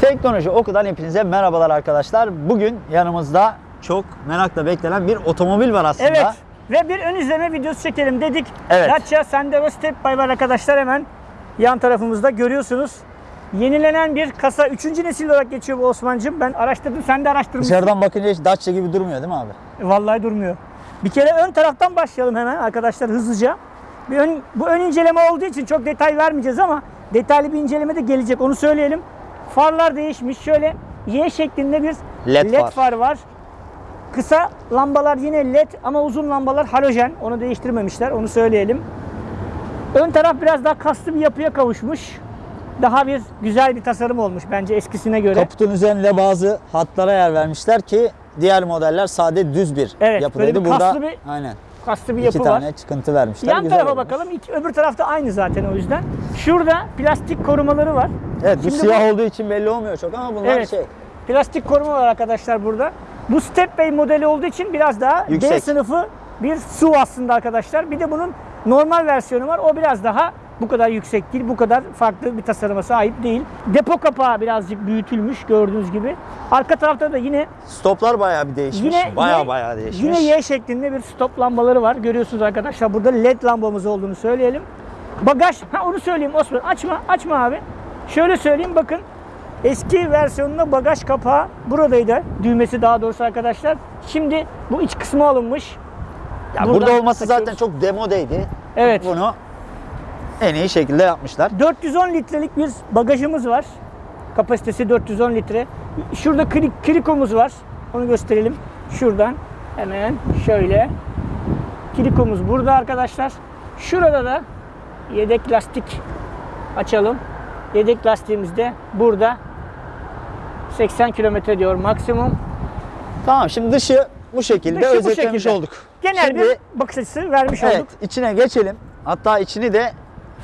Teknoloji Oku'dan hepinize merhabalar arkadaşlar. Bugün yanımızda çok merakla beklenen bir otomobil var aslında. Evet. Ve bir ön izleme videosu çekelim dedik. Evet. Dacia Sandero Step By var arkadaşlar hemen yan tarafımızda görüyorsunuz. Yenilenen bir kasa 3. nesil olarak geçiyor bu Osman'cığım. Ben araştırdım sen de araştırmışsın. Dışarıdan bakınca hiç Dacia gibi durmuyor değil mi abi? Vallahi durmuyor. Bir kere ön taraftan başlayalım hemen arkadaşlar hızlıca. Bir ön, bu ön inceleme olduğu için çok detay vermeyeceğiz ama detaylı bir inceleme de gelecek onu söyleyelim. Farlar değişmiş. Şöyle Y şeklinde bir LED LED, far. far var. Kısa lambalar yine LED ama uzun lambalar halojen. Onu değiştirmemişler. Onu söyleyelim. Ön taraf biraz daha kaslı bir yapıya kavuşmuş. Daha bir güzel bir tasarım olmuş bence eskisine göre. Kaputun üzerinde bazı hatlara yer vermişler ki diğer modeller sade düz bir Evet, yapıdaydı. böyle bir Burada kaslı bir aynen kaslı bir iki yapı var. tane çıkıntı vermişler. Yan Güzel tarafa olmuş. bakalım. İki, öbür tarafta aynı zaten o yüzden. Şurada plastik korumaları var. Evet bu Şimdi siyah olduğu için belli olmuyor çok ama bunlar Evet. şey Plastik koruma var arkadaşlar burada. Bu Step Bay modeli olduğu için biraz daha D Yüksek. sınıfı bir su aslında arkadaşlar. Bir de bunun normal versiyonu var. O biraz daha bu kadar yüksek değil, bu kadar farklı bir tasarıma sahip değil. Depo kapağı birazcık büyütülmüş gördüğünüz gibi. Arka tarafta da yine stoplar bayağı bir değişmiş. Yine- bayağı yine- bayağı değişmiş. Yine Y şeklinde bir stop lambaları var. Görüyorsunuz arkadaşlar. Burada led lambamız olduğunu söyleyelim. Bagaj, ha onu söyleyeyim Osman. Açma, açma abi. Şöyle söyleyeyim bakın. Eski versiyonunda bagaj kapağı buradaydı. Düğmesi daha doğrusu arkadaşlar. Şimdi bu iç kısmı alınmış. Ya burada olması takıyoruz. zaten çok demodeydi. Evet. Bunu en iyi şekilde yapmışlar. 410 litrelik bir bagajımız var. Kapasitesi 410 litre. Şurada kri- krikomuz var. Onu gösterelim. Şuradan hemen şöyle. Krikomuz burada arkadaşlar. Şurada da yedek lastik açalım. Yedek lastiğimiz de burada. 80 kilometre diyor maksimum. Tamam şimdi dışı bu şekilde Dışı bu özetlemiş şekilde. olduk. Genel Şimdi- bir bakış açısı vermiş Evet olduk. içine geçelim. Hatta içini de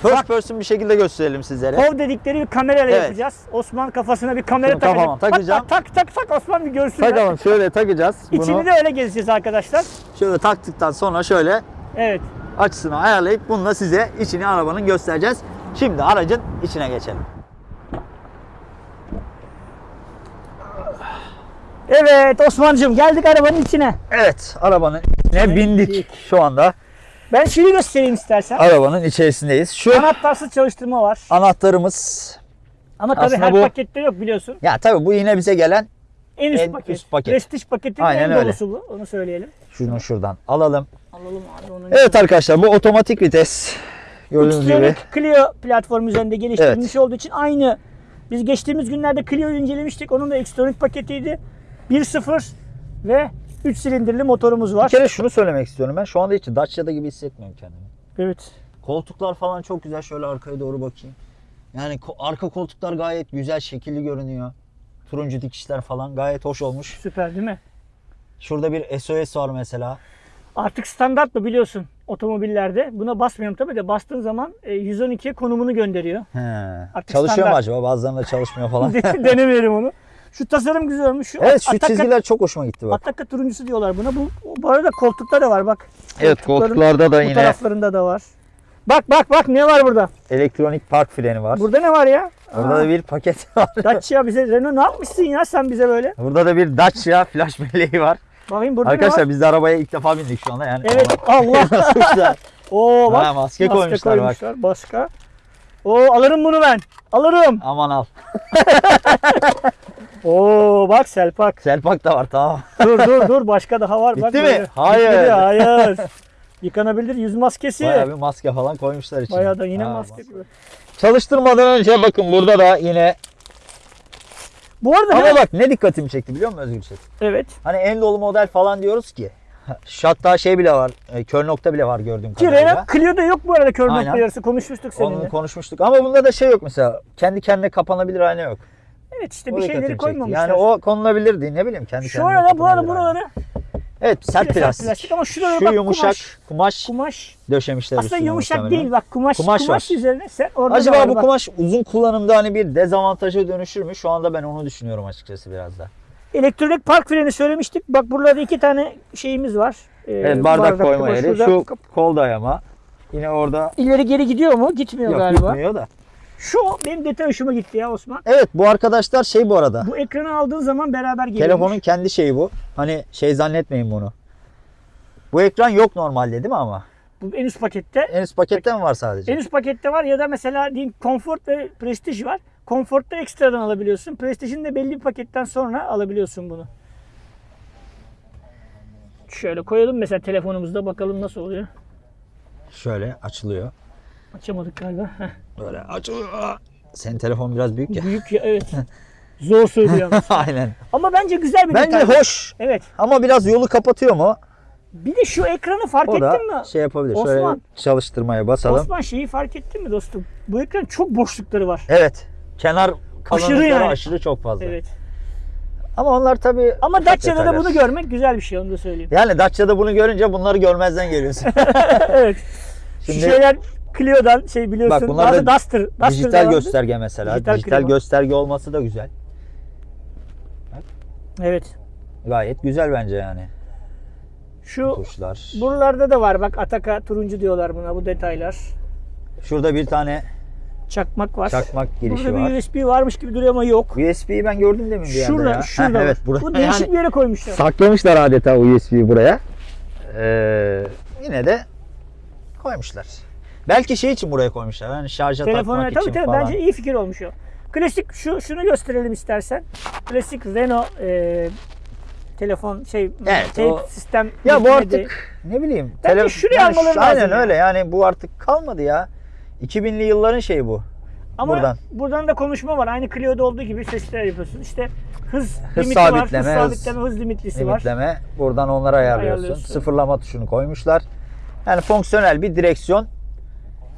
first Bak. person bir şekilde gösterelim sizlere. Hov dedikleri bir kamerayla Evet. yapacağız. Osman kafasına bir kamera Şunu takacak. kafama takacağım. Hatta tak tak tak Osman bir görsünler. Takalım şöyle takacağız. Bunu İçini de öyle gezeceğiz arkadaşlar. şöyle taktıktan sonra şöyle Evet. açısını ayarlayıp bununla size içini arabanın göstereceğiz. Şimdi aracın içine geçelim. Evet Osman'cığım geldik arabanın içine. Evet arabanın içine bindik şu anda. Ben şunu göstereyim istersen. Arabanın içerisindeyiz. Şu Anahtarsız çalıştırma var. anahtarımız. Ama tabii Aslında her bu- pakette yok biliyorsun. Ya tabii bu yine bize gelen En üst En paket. üst paket. Prestij paketin Aynen en öyle. dolusu bu. Onu söyleyelim. şunu şuradan alalım. Alalım abi onu. Evet arkadaşlar bu otomatik vites. Gördüğünüz gibi. Xtronic Clio platformu üzerinde geliştirilmiş olduğu için aynı. Biz geçtiğimiz günlerde Clio'yu incelemiştik. Onun da Xtronic paketiydi. 1.0 ve 3 silindirli motorumuz Bir var. kere şunu söylemek istiyorum ben. Şu anda hiç Dacia'da gibi hissetmiyorum kendimi. Evet. Koltuklar falan çok güzel. Şöyle arkaya doğru bakayım. Yani arka koltuklar gayet güzel, şekilli görünüyor. Turuncu dikişler falan gayet hoş olmuş. Süper değil mi? Şurada bir SOS var mesela. Artık standart mı biliyorsun otomobillerde. Buna basmıyorum tabii de bastığın zaman e, 112'ye konumunu gönderiyor. He. Artık Çalışıyor mu standart. acaba? Bazılarında çalışmıyor falan. Denemeyelim onu. Şu tasarım güzel olmuş. Şu evet şu Ataka- çizgiler çok hoşuma gitti bak. Ataka turuncusu diyorlar buna. Bu, bu arada koltukta da var bak. Evet koltuklarda da Bu yine taraflarında da var. Bak bak bak ne var burada? elektronik park freni var. Burada ne var ya? Burada Aa, da bir paket var. Dacia bize Renault ne yapmışsın ya sen bize böyle? Burada da bir Dacia flash belleği var. Bakayım burada ne Arkadaşlar var? biz de arabaya ilk defa bindik şu anda yani. Evet Allah. Oo bak. Ha, maske koymuşlar bak. Başka. Oo alırım bunu ben. Alırım. Aman al. Oo bak Selpak. Selpak da var tamam. dur dur dur başka daha var. bak Bitti mi? böyle. Hayır. Bitmedi, hayır. Yıkanabilir yüz maskesi. Bayağı bir maske falan koymuşlar içine. Bayağı da yine Ha, maske gibi. Çalıştırmadan önce bakın burada da yine Bu arada ama ne- bak ne dikkatimi çekti biliyor musun Özgür Çetin? evet. Hani en dolu model falan diyoruz ki. Hatta şey bile var. e, Kör nokta bile var gördüğüm kadarıyla. Clio'da yok bu arada kör Aynen. nokta yarısı konuşmuştuk seninle. Onu konuşmuştuk. Ama bunda da şey yok mesela. Kendi kendine kapanabilir ayna yok. Evet işte O bir şeyleri koymamışlar. Yani o konulabilirdi ne bileyim kendi Şu arada bu arada buraları Evet sert plastik. plastik ama şurada Şu bak yumuşak kumaş. kumaş, Kumaş. döşemişler Aslında yumuşak muhtemelen. değil bak kumaş. Kumaş Kumaş, var. üzerine sen orada da Acaba var bu bak. kumaş uzun kullanımda hani bir dezavantaja dönüşür mü? Şu anda ben onu düşünüyorum açıkçası biraz da. Elektronik park freni söylemiştik. Bak burada iki tane şeyimiz var. Ee, Evet, bardak koyma koyma. yeri. Şu kol dayama. Yine orada ileri geri gidiyor mu? Gitmiyor yok galiba. gitmiyor da. Şu benim detay hoşuma gitti ya Osman. Evet bu arkadaşlar şey bu arada. Bu ekranı aldığın zaman beraber geliyor. Telefonun kendi şeyi bu. Hani şey zannetmeyin bunu. Bu ekran yok normalde değil mi ama? Bu en üst pakette. En üst pakette mi var sadece? En üst pakette var ya da mesela diyeyim Comfort ve Prestige var. Comfort'ta ekstradan alabiliyorsun. Prestige'in de belli bir paketten sonra alabiliyorsun bunu. Şöyle koyalım mesela telefonumuzda bakalım nasıl oluyor. Şöyle açılıyor. Açamadık galiba. Heh. Böyle açılıyor. Senin telefon biraz büyük ya. Büyük ya evet. Zor söylüyor. Aynen. Ama bence güzel bir Bence detay. hoş. Evet. Ama biraz yolu kapatıyor mu? Bir de şu ekranı fark O ettin mi? şey yapabilir. Osman. Şöyle çalıştırmaya basalım. Osman şeyi fark ettin mi dostum? Bu ekran çok boşlukları var. Evet. Kenar kalınlıkları yani. aşırı çok fazla. Evet. Ama onlar tabii Ama Dacia'da da bunu görmek güzel bir şey onu da söyleyeyim. Yani Dacia'da bunu görünce bunları görmezden geliyorsun. evet. Şimdi Şu şeyler Clio'dan şey biliyorsun. Bak bunlar bazı da Duster. Duster'da dijital vardı. gösterge mesela. Dijital Dijital, klima. gösterge olması da güzel. Evet. Gayet güzel bence yani. Şu Tuşlar. buralarda da var bak Ataka turuncu diyorlar buna bu detaylar. Şurada bir tane Çakmak var. çakmak girişi Burada var. bir USB varmış gibi duruyor ama yok. USB'yi ben gördüm demin bir yerde Şurada, ya. şurada. Heh, evet, burada. Bu değişik Yani bir yere koymuşlar. saklamışlar adeta USB'yi buraya. Ee, yine de koymuşlar. Belki şey için buraya koymuşlar. Hani şarja Telefona takmak tabii için tabii falan. bence iyi fikir olmuş o. Klasik şu şunu gösterelim istersen. Klasik Renault e, telefon şey Evet, tape o- sistem Ya bu artık ne bileyim. Bence tele- şuraya yani almaları lazım Aynen ya. öyle yani bu artık kalmadı ya. 2000'li yılların şeyi bu. Ama buradan. buradan. da konuşma var. Aynı Clio'da olduğu gibi sesler yapıyorsun. İşte hız, Hız limiti var, sabitleme, hız hız sabitleme, hız limitlisi var. Limitleme. Buradan onları ayarlıyorsun. Ayarlıyorsun. Sıfırlama tuşunu koymuşlar. Yani fonksiyonel bir direksiyon.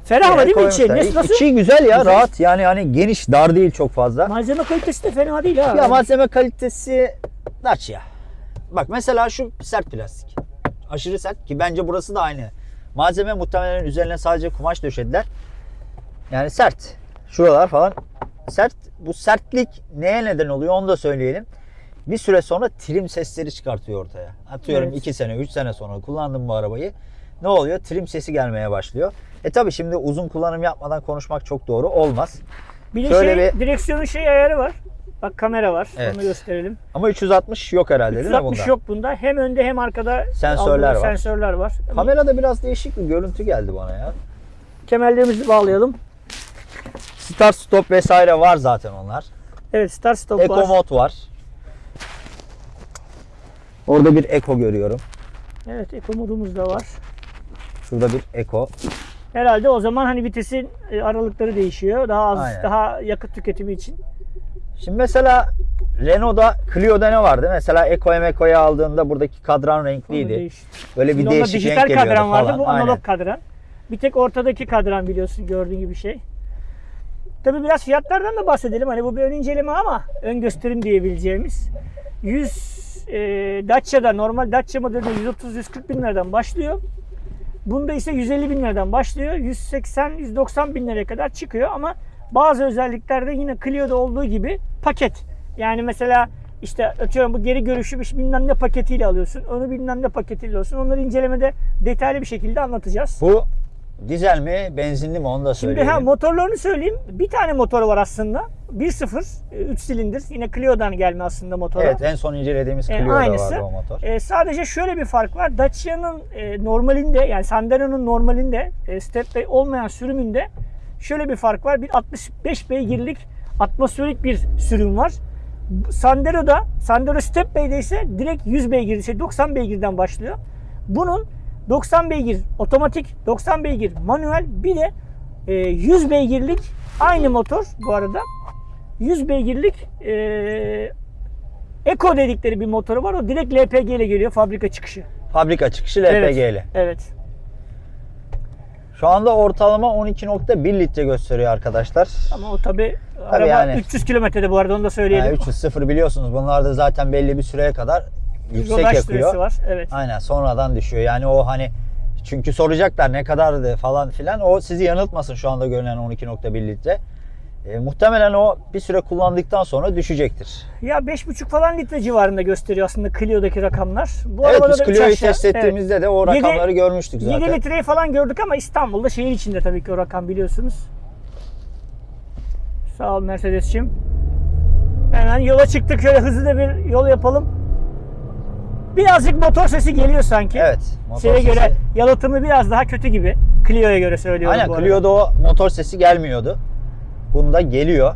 Ferah yine değil mi içi? Nasıl? nasıl? İçi güzel ya Güzel. rahat yani hani geniş dar değil çok fazla. Malzeme kalitesi de fena değil ha. Ya malzeme kalitesi Dacia. Bak mesela şu sert plastik. Aşırı sert ki bence burası da aynı. Malzeme muhtemelen üzerine sadece kumaş döşediler. Yani sert. Şuralar falan sert. Bu sertlik neye neden oluyor onu da söyleyelim. Bir süre sonra trim sesleri çıkartıyor ortaya. Atıyorum Evet. 2 sene 3 sene sonra kullandım bu arabayı. Ne oluyor? Trim sesi gelmeye başlıyor. E tabi şimdi uzun kullanım yapmadan konuşmak çok doğru olmaz. bir de şöyle şey, bir- direksiyonun şey ayarı var. Bak kamera var. Evet. Onu gösterelim. Ama 360 yok herhalde değil mi 360 bunda? yok bunda. Hem önde hem arkada Sensörler var. Sensörler var. Kamerada biraz değişik bir görüntü geldi bana ya. Kemerlerimizi bağlayalım. Start stop vesaire var zaten onlar. Evet start stop Eco var. mod var. Orada bir Eco görüyorum. Evet eco modumuz da var. Şurada bir Eco. Herhalde o zaman hani vitesin e, aralıkları değişiyor. Daha az, Aynen. daha yakıt tüketimi için. Şimdi mesela Renault'da Clio'da ne vardı? Mesela Eco'ya Meco'ya aldığında buradaki kadran renkliydi. Böyle bir Şimdi değişik dijital renk geliyordu kadran vardı. falan. Bu analog Aynen. kadran. Bir tek ortadaki kadran biliyorsun gördüğün gibi şey. Tabii biraz fiyatlardan da bahsedelim. Hani bu bir ön inceleme ama ön gösterim diyebileceğimiz. 100 e, Dacia'da normal Dacia modelinde 130-140 bin liradan başlıyor. Bunda ise 150 bin liradan başlıyor. 180-190 bin liraya kadar çıkıyor ama bazı özelliklerde yine Clio'da olduğu gibi paket. Yani mesela işte atıyorum bu geri görüşü bilmem ne paketiyle alıyorsun. Onu bilmem ne paketiyle alıyorsun. Onları incelemede detaylı bir şekilde anlatacağız. Bu dizel mi, benzinli mi onu da Şimdi söyleyelim. ha motorlarını söyleyeyim. Bir tane motoru var aslında. 1.0 3 silindir. Yine Clio'dan gelme aslında motoru. Evet en son incelediğimiz E, Clio'da aynısı. vardı o motor. E, sadece şöyle bir fark var. Dacia'nın e, normalinde yani Sandero'nun normalinde e, stepway olmayan sürümünde şöyle bir fark var. Bir 65 beygirlik atmosferik bir sürüm var. Sandero'da, Sandero Stepway'de ise direkt 100 beygir, şey 90 beygirden başlıyor. Bunun 90 beygir otomatik, 90 beygir manuel bir de e, 100 beygirlik aynı motor bu arada. 100 beygirlik e, Eco dedikleri bir motoru var. O direkt LPG ile geliyor fabrika çıkışı. Fabrika çıkışı LPG'li. Evet. evet. Şu anda ortalama 12.1 litre gösteriyor arkadaşlar. Ama o tabi araba yani. 300 kilometrede bu arada onu da söyleyelim. Yani 300 sıfır biliyorsunuz. Bunlar da zaten belli bir süreye kadar yüksek Rodaj yakıyor. var. Evet. Aynen sonradan düşüyor. Yani o hani çünkü soracaklar ne kadardı falan filan. O sizi yanıltmasın şu anda görünen 12.1 litre. E, muhtemelen o bir süre kullandıktan sonra düşecektir. Ya 5,5 falan litre civarında gösteriyor aslında Clio'daki rakamlar. Bu evet biz Clio'yu test ettiğimizde de o rakamları görmüştük Evet. zaten. 7 litreyi falan gördük ama İstanbul'da şehir içinde tabii ki o rakam biliyorsunuz. Sağ ol Mercedes'cim. Hemen yola çıktık. Şöyle hızlı da bir yol yapalım. Birazcık motor sesi geliyor sanki. Evet. motor Şeye sesi. göre yalıtımı biraz daha kötü gibi. Clio'ya göre söylüyorum Aynen bu arada. Clio'da o motor sesi gelmiyordu. Bunda geliyor.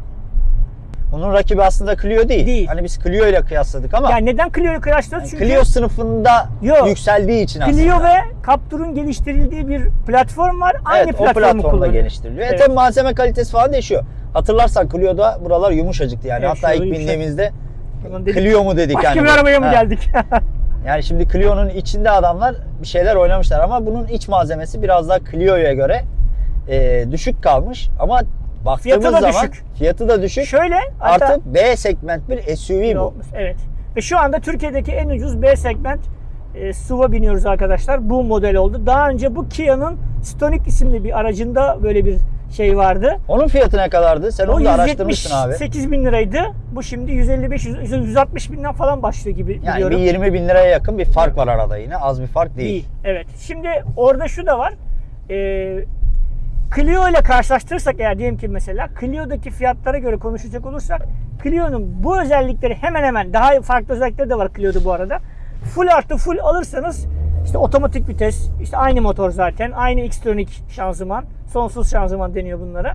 Bunun rakibi aslında Clio değil. Değil. Hani biz Clio ile kıyasladık ama Yani neden Clio'yu kıyaslıyoruz? Çünkü Clio sınıfında Yok. yükseldiği için aslında. Clio ve Captur'un geliştirildiği bir platform var. Aynı evet, o platformu platformda kullanıyor. geliştiriliyor. Evet. E tabi malzeme kalitesi falan değişiyor. Hatırlarsan Clio'da buralar yumuşacıktı yani. Evet, Hatta ilk bindiğimizde. Clio mu dedik Başka yani. bir arabaya mı geldik? Yani şimdi Clio'nun içinde adamlar bir şeyler oynamışlar ama bunun iç malzemesi biraz daha Clio'ya göre e, düşük kalmış ama baktığımız Fiyatı da zaman düşük. fiyatı da düşük. Şöyle hatta Artı B segment bir SUV bu. Evet. Ve şu anda Türkiye'deki en ucuz B segment e, SUV'a biniyoruz arkadaşlar. Bu model oldu. Daha önce bu Kia'nın Stonic isimli bir aracında böyle bir şey vardı. Onun fiyatı ne kadardı? Sen O onu da araştırmışsın abi. 178 bin liraydı. Bu şimdi 155 100 160 binden falan başlıyor gibi Yani biliyorum. bir 20 bin liraya yakın bir fark var arada yine. Az bir fark değil. Değil. Evet. Şimdi orada şu da var. Ee, Clio ile karşılaştırırsak eğer diyelim ki mesela Clio'daki fiyatlara göre konuşacak olursak Clio'nun bu özellikleri hemen hemen daha farklı özellikleri de var Clio'da bu arada. Full artı full alırsanız işte otomatik vites, işte aynı motor zaten, aynı Xtronic şanzıman, sonsuz şanzıman deniyor bunlara.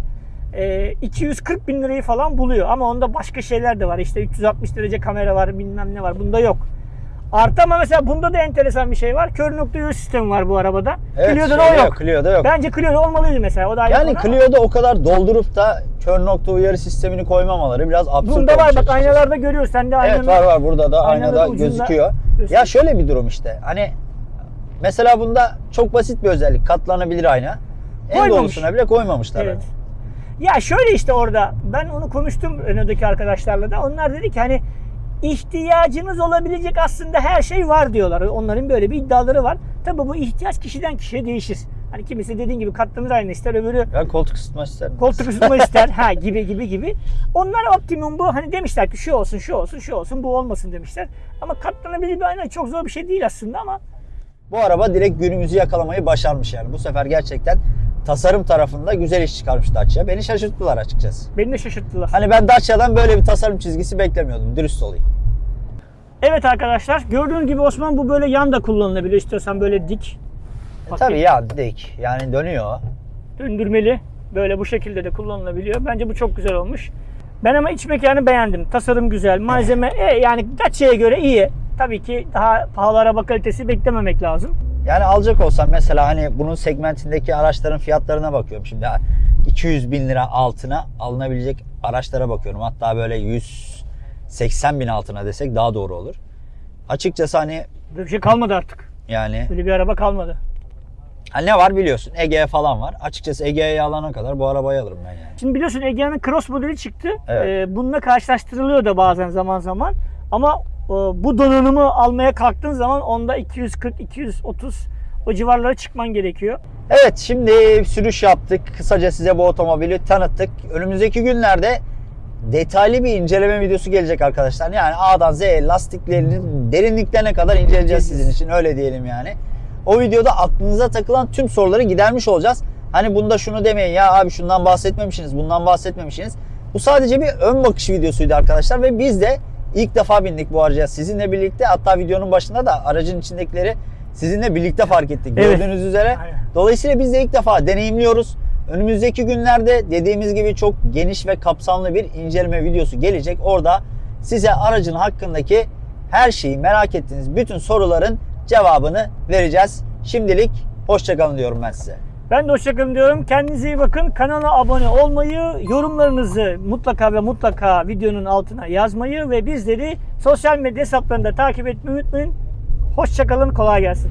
Ee, 240 bin lirayı falan buluyor ama onda başka şeyler de var. İşte 360 derece kamera var, bilmem ne var. Bunda yok. Artı ama mesela bunda da enteresan bir şey var. Kör nokta yön sistemi var bu arabada. Evet, Clio'da da şeyde o yok. Clio'da yok. Bence Clio'da olmalıydı mesela. O da ayrı yani konu ama Clio'da o kadar doldurup da kör nokta uyarı sistemini koymamaları biraz absürt Bunda var bak aynalarda görüyoruz. Sen de aynanın Evet var var burada da aynada ucunda gözüküyor. gösteriyor. Ya şöyle bir durum işte. Hani mesela bunda çok basit bir özellik. Katlanabilir ayna. En doğrusuna bile koymamışlar. Evet. Ya şöyle işte orada ben onu konuştum Renault'daki arkadaşlarla da. Onlar dedi ki hani ihtiyacınız olabilecek aslında her şey var diyorlar. Onların böyle bir iddiaları var. Tabii bu ihtiyaç kişiden kişiye değişir. Hani kimisi dediğin gibi katlanır ayna ister, öbürü Ben koltuk ısıtma isterim. koltuk ısıtma ister ha gibi gibi gibi. Onlar optimum bu. Hani demişler ki şu olsun, şu olsun, şu olsun, bu olmasın demişler. Ama katlanabilir bir ayna çok zor bir şey değil aslında ama Bu araba direkt günümüzü yakalamayı başarmış yani. Bu sefer gerçekten tasarım tarafında güzel iş çıkarmış Dacia. Beni şaşırttılar açıkçası. beni de şaşırttılar. Hani ben Dacia'dan böyle bir tasarım çizgisi beklemiyordum. Dürüst olayım. Evet arkadaşlar gördüğünüz gibi Osman bu böyle yan da kullanılabiliyor. İstiyorsan böyle dik. E tabii ya dik. Yani dönüyor. Döndürmeli. Böyle bu şekilde de kullanılabiliyor. Bence bu çok güzel olmuş. Ben ama iç mekanı beğendim. Tasarım güzel. Malzeme e, yani Dacia'ya göre iyi. Tabii ki daha pahalı araba kalitesi beklememek lazım. Yani alacak olsam mesela hani bunun segmentindeki araçların fiyatlarına bakıyorum. Şimdi 200 bin lira altına alınabilecek araçlara bakıyorum. Hatta böyle 180 bin altına desek daha doğru olur. Açıkçası hani Böyle bir şey kalmadı artık. yani Böyle bir araba kalmadı. ha ne var biliyorsun Ege falan var. Açıkçası Ege'ye alana kadar bu arabayı alırım ben yani. Şimdi biliyorsun Egea'nın Cross modeli çıktı. Evet. Ee, bununla karşılaştırılıyor da bazen zaman zaman. Ama bu donanımı almaya kalktığın zaman onda 240, 230 o civarlara çıkman gerekiyor. Evet şimdi sürüş yaptık. Kısaca size bu otomobili tanıttık. Önümüzdeki günlerde detaylı bir inceleme videosu gelecek arkadaşlar. Yani A'dan Z'ye lastiklerinin derinliklerine kadar inceleyeceğiz sizin için. Öyle diyelim yani. O videoda aklınıza takılan tüm soruları gidermiş olacağız. Hani bunda şunu demeyin ya abi şundan bahsetmemişsiniz, bundan bahsetmemişsiniz. Bu sadece bir ön bakış videosuydu arkadaşlar ve biz de ilk defa bindik bu araca sizinle birlikte. Hatta videonun başında da aracın içindekileri sizinle birlikte fark ettik. Evet. Gördüğünüz üzere. Aynen. Dolayısıyla biz de ilk defa deneyimliyoruz. Önümüzdeki günlerde dediğimiz gibi çok geniş ve kapsamlı bir inceleme videosu gelecek. Orada size aracın hakkındaki her şeyi merak ettiğiniz bütün soruların cevabını vereceğiz. Şimdilik hoşçakalın diyorum ben size. Ben de hoşçakalın diyorum. Kendinize iyi bakın. Kanala abone olmayı, yorumlarınızı mutlaka ve mutlaka videonun altına yazmayı ve bizleri sosyal medya hesaplarında takip etmeyi unutmayın. Hoşçakalın, kolay gelsin.